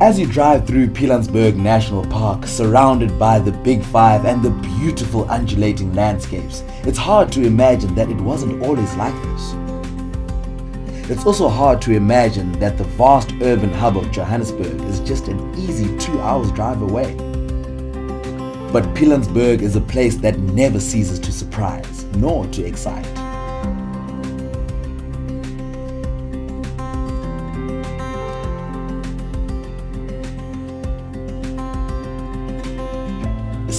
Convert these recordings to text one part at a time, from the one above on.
As you drive through Pilanesberg National Park, surrounded by the Big Five and the beautiful undulating landscapes, it's hard to imagine that it wasn't always like this. It's also hard to imagine that the vast urban hub of Johannesburg is just an easy two hours drive away. But Pilanesberg is a place that never ceases to surprise, nor to excite.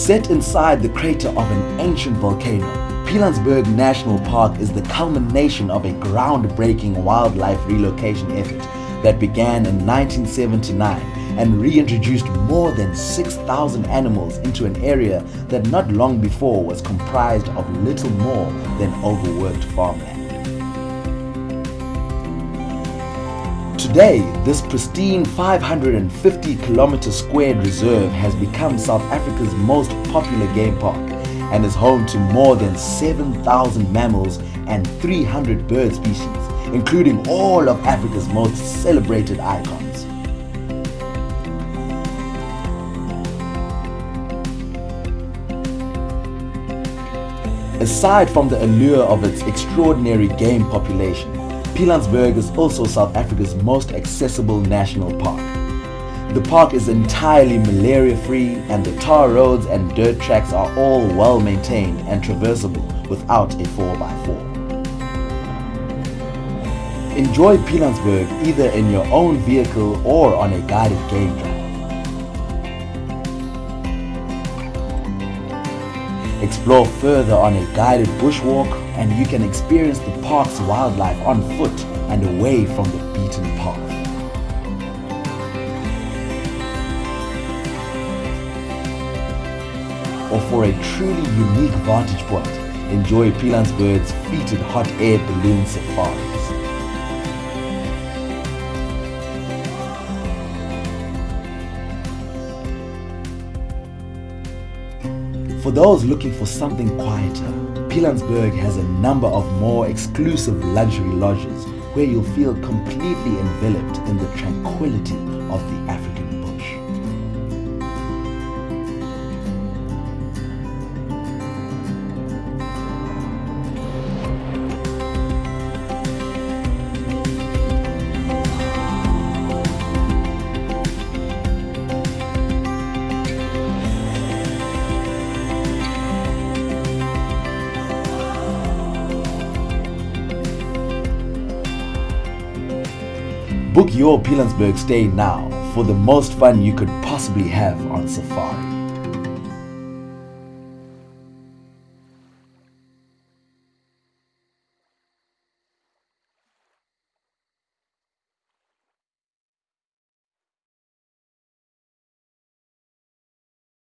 Set inside the crater of an ancient volcano, Pilanesberg National Park is the culmination of a groundbreaking wildlife relocation effort that began in 1979 and reintroduced more than 6,000 animals into an area that not long before was comprised of little more than overworked farmland. Today, this pristine 550 kilometer squared reserve has become South Africa's most popular game park and is home to more than 7,000 mammals and 300 bird species, including all of Africa's most celebrated icons. Aside from the allure of its extraordinary game population, Pilanesberg is also South Africa's most accessible national park. The park is entirely malaria-free and the tar roads and dirt tracks are all well maintained and traversable without a 4x4. Enjoy Pilanesberg either in your own vehicle or on a guided game drive. Explore further on a guided bushwalk and you can experience the park's wildlife on foot and away from the beaten path. Or for a truly unique vantage point, enjoy Pilanesberg's featured hot air balloon safaris. For those looking for something quieter, Pilanesberg has a number of more exclusive luxury lodges where you'll feel completely enveloped in the tranquility of the African Book your Pilanesberg stay now for the most fun you could possibly have on safari.